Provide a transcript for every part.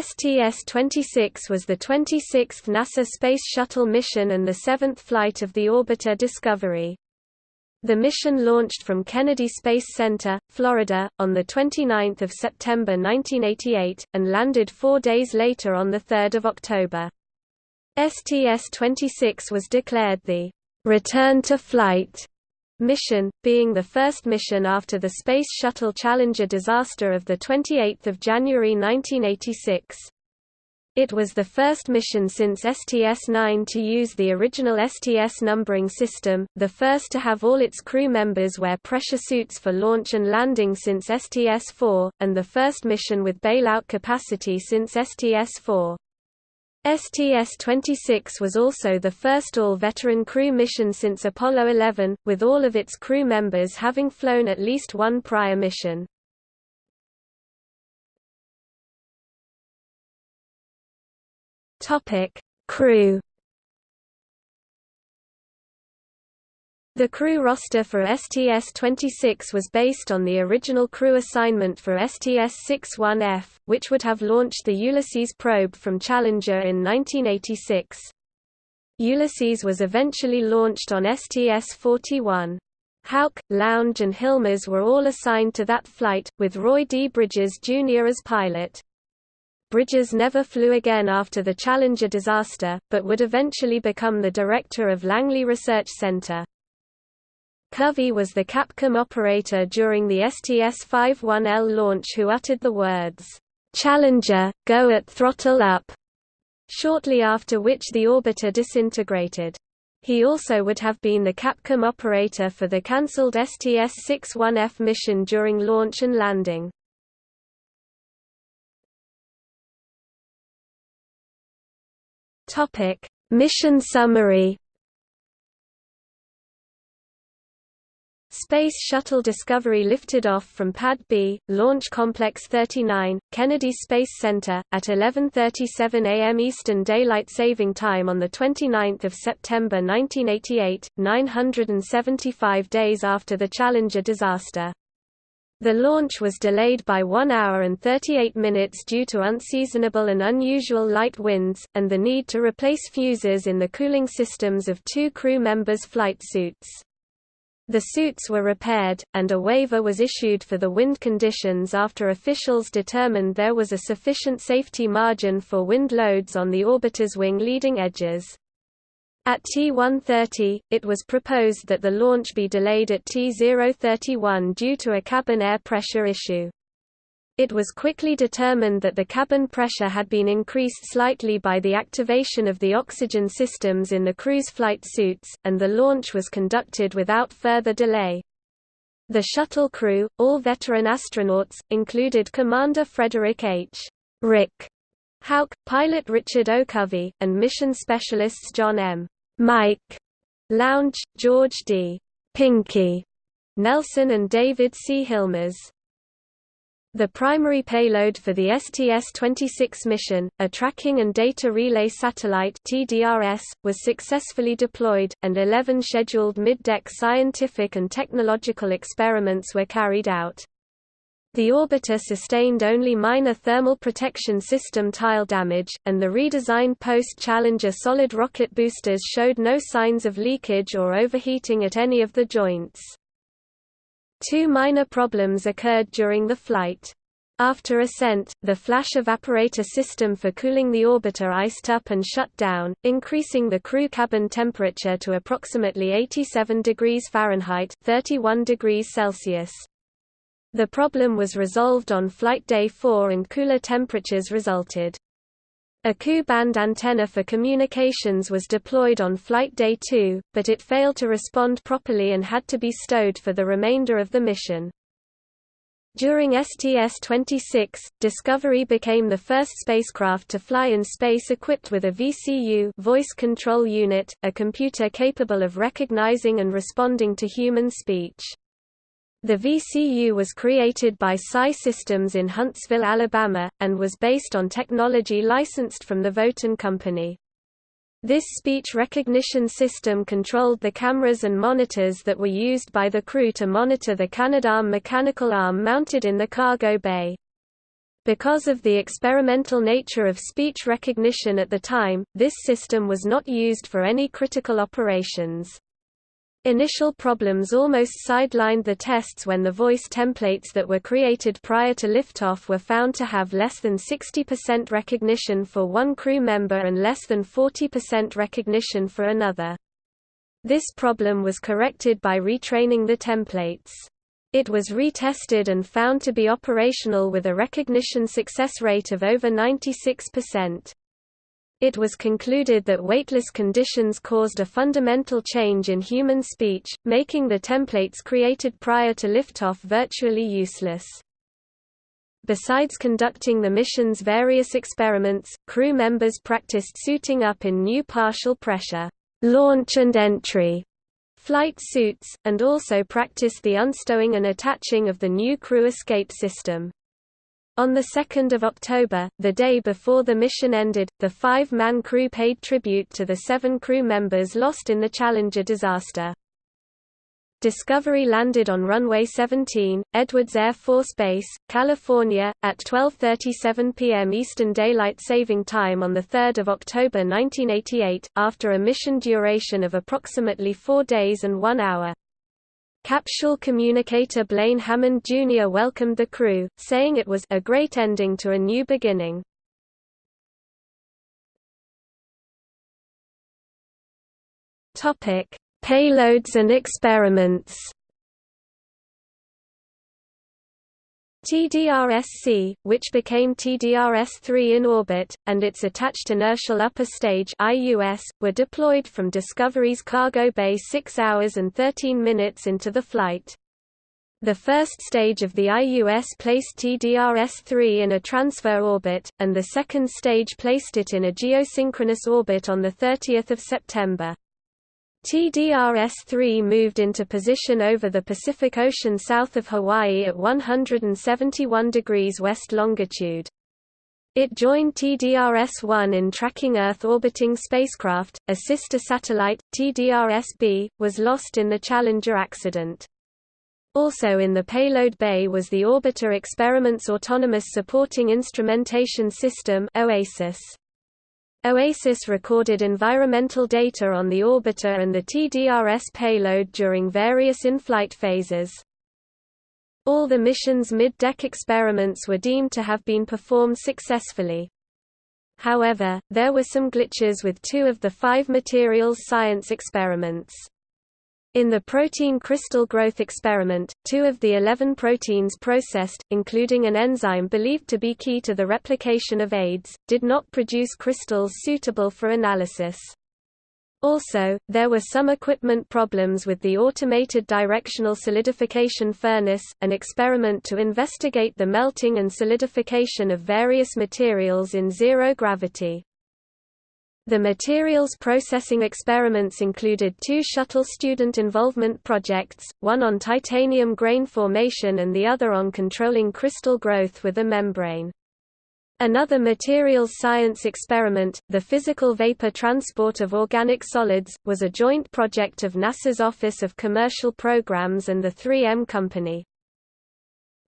STS-26 was the 26th NASA Space Shuttle mission and the seventh flight of the orbiter Discovery. The mission launched from Kennedy Space Center, Florida, on 29 September 1988, and landed four days later on 3 October. STS-26 was declared the «return to flight» mission, being the first mission after the Space Shuttle Challenger disaster of 28 January 1986. It was the first mission since STS-9 to use the original STS numbering system, the first to have all its crew members wear pressure suits for launch and landing since STS-4, and the first mission with bailout capacity since STS-4. STS-26 was also the first all-veteran crew mission since Apollo 11, with all of its crew members having flown at least one prior mission. Crew The crew roster for STS-26 was based on the original crew assignment for STS-61F, which would have launched the Ulysses probe from Challenger in 1986. Ulysses was eventually launched on STS-41. Hauck, Lounge and Hilmers were all assigned to that flight, with Roy D. Bridges Jr. as pilot. Bridges never flew again after the Challenger disaster, but would eventually become the director of Langley Research Center. Covey was the Capcom operator during the STS-51L launch who uttered the words, "'Challenger, go at throttle up' shortly after which the orbiter disintegrated. He also would have been the Capcom operator for the cancelled STS-61F mission during launch and landing. Mission summary Space Shuttle Discovery lifted off from Pad B, Launch Complex 39, Kennedy Space Center, at 11.37 am Eastern Daylight Saving Time on 29 September 1988, 975 days after the Challenger disaster. The launch was delayed by 1 hour and 38 minutes due to unseasonable and unusual light winds, and the need to replace fuses in the cooling systems of two crew members' flight suits. The suits were repaired, and a waiver was issued for the wind conditions after officials determined there was a sufficient safety margin for wind loads on the orbiter's wing leading edges. At T130, it was proposed that the launch be delayed at T031 due to a cabin air pressure issue. It was quickly determined that the cabin pressure had been increased slightly by the activation of the oxygen systems in the crew's flight suits, and the launch was conducted without further delay. The shuttle crew, all veteran astronauts, included Commander Frederick H. Rick Hauck, pilot Richard O. Covey, and mission specialists John M. Mike Lounge, George D. Pinky Nelson and David C. Hilmers. The primary payload for the STS-26 mission, a Tracking and Data Relay Satellite TDRS, was successfully deployed, and 11 scheduled mid-deck scientific and technological experiments were carried out. The orbiter sustained only minor thermal protection system tile damage, and the redesigned post-Challenger solid rocket boosters showed no signs of leakage or overheating at any of the joints. Two minor problems occurred during the flight. After ascent, the flash evaporator system for cooling the orbiter iced up and shut down, increasing the crew cabin temperature to approximately 87 degrees Fahrenheit 31 degrees Celsius. The problem was resolved on flight day 4 and cooler temperatures resulted. A Ku-band antenna for communications was deployed on flight day 2, but it failed to respond properly and had to be stowed for the remainder of the mission. During STS-26, Discovery became the first spacecraft to fly in space equipped with a VCU voice control unit, a computer capable of recognizing and responding to human speech. The VCU was created by Psi Systems in Huntsville, Alabama, and was based on technology licensed from the Votan Company. This speech recognition system controlled the cameras and monitors that were used by the crew to monitor the Canadarm mechanical arm mounted in the cargo bay. Because of the experimental nature of speech recognition at the time, this system was not used for any critical operations. Initial problems almost sidelined the tests when the voice templates that were created prior to liftoff were found to have less than 60% recognition for one crew member and less than 40% recognition for another. This problem was corrected by retraining the templates. It was retested and found to be operational with a recognition success rate of over 96%. It was concluded that weightless conditions caused a fundamental change in human speech, making the templates created prior to liftoff virtually useless. Besides conducting the mission's various experiments, crew members practiced suiting up in new partial pressure launch and entry flight suits, and also practiced the unstowing and attaching of the new crew escape system. On 2 October, the day before the mission ended, the five-man crew paid tribute to the seven crew members lost in the Challenger disaster. Discovery landed on runway 17, Edwards Air Force Base, California, at 12.37 p.m. Eastern Daylight Saving Time on 3 October 1988, after a mission duration of approximately four days and one hour. Capsule communicator Blaine Hammond Jr. welcomed the crew, saying it was a great ending to a new beginning. Topic Payloads and experiments TDRS-C, which became TDRS-3 in orbit, and its attached inertial upper stage IUS, were deployed from Discovery's cargo bay 6 hours and 13 minutes into the flight. The first stage of the IUS placed TDRS-3 in a transfer orbit, and the second stage placed it in a geosynchronous orbit on 30 September. TDRS-3 moved into position over the Pacific Ocean south of Hawaii at 171 degrees west longitude. It joined TDRS-1 in tracking Earth orbiting spacecraft. A sister satellite, TDRS-B, was lost in the Challenger accident. Also in the payload bay was the Orbiter Experiments Autonomous Supporting Instrumentation System OASIS. OASIS recorded environmental data on the orbiter and the TDRS payload during various in-flight phases. All the mission's mid-deck experiments were deemed to have been performed successfully. However, there were some glitches with two of the five materials science experiments. In the protein crystal growth experiment, two of the 11 proteins processed, including an enzyme believed to be key to the replication of AIDS, did not produce crystals suitable for analysis. Also, there were some equipment problems with the automated directional solidification furnace, an experiment to investigate the melting and solidification of various materials in zero gravity. The materials processing experiments included two shuttle student involvement projects, one on titanium grain formation and the other on controlling crystal growth with a membrane. Another materials science experiment, the physical vapor transport of organic solids, was a joint project of NASA's Office of Commercial Programs and the 3M Company.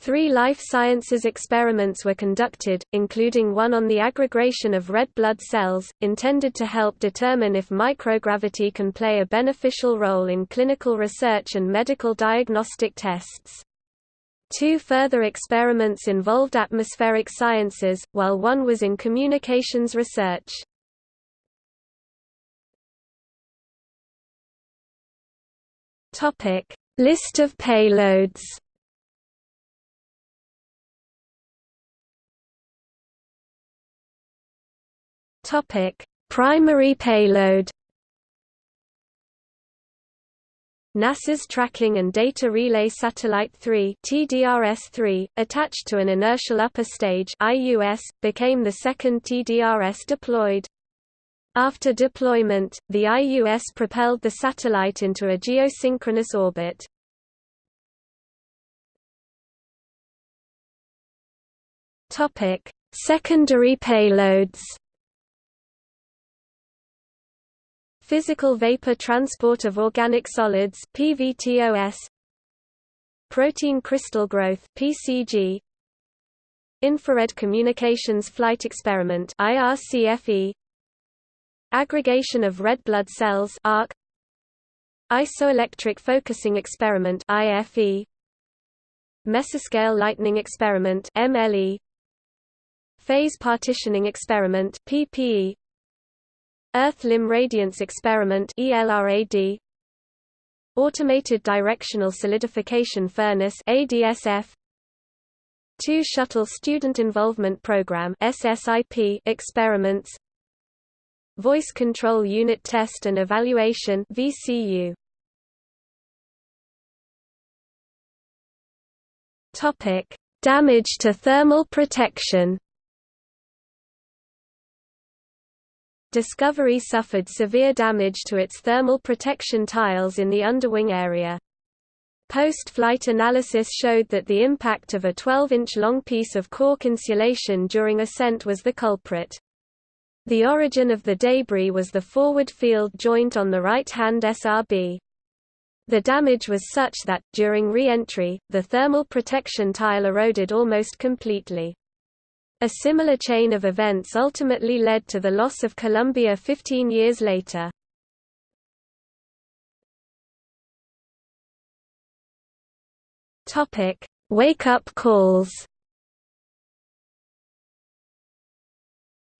Three life sciences experiments were conducted, including one on the aggregation of red blood cells, intended to help determine if microgravity can play a beneficial role in clinical research and medical diagnostic tests. Two further experiments involved atmospheric sciences, while one was in communications research. List of payloads Topic: Primary payload. NASA's Tracking and Data Relay Satellite 3 TDRS-3, attached to an inertial upper stage IUS, became the second TDRS deployed. After deployment, the IUS propelled the satellite into a geosynchronous orbit. Topic: Secondary payloads. Physical vapor transport of organic solids PVTOS Protein crystal growth PCG Infrared Communications Flight Experiment IRCFE Aggregation of red blood cells ARC Isoelectric Focusing Experiment IFE Mesoscale Lightning Experiment MLE Phase Partitioning Experiment PPE Earth Limb Radiance Experiment ELRAD Automated Directional Solidification Furnace ADSF Two Shuttle Student Involvement Program SSIP experiments. Voice Control Unit Test and Evaluation VCU Topic. Damage to thermal protection Discovery suffered severe damage to its thermal protection tiles in the underwing area. Post-flight analysis showed that the impact of a 12-inch long piece of cork insulation during ascent was the culprit. The origin of the debris was the forward field joint on the right-hand SRB. The damage was such that, during re-entry, the thermal protection tile eroded almost completely. A similar chain of events ultimately led to the loss of Columbia 15 years later. Wake-up calls.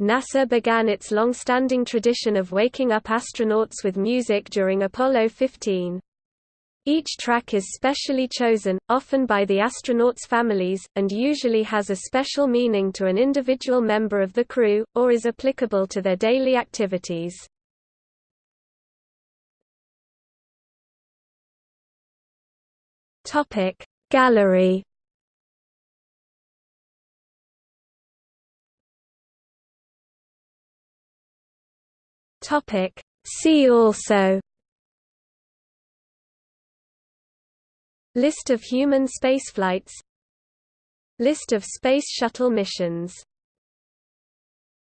NASA began its long-standing tradition of waking up astronauts with music during Apollo 15. Each track is specially chosen, often by the astronauts' families, and usually has a special meaning to an individual member of the crew, or is applicable to their daily activities. Gallery See also List of human spaceflights. List of Space Shuttle missions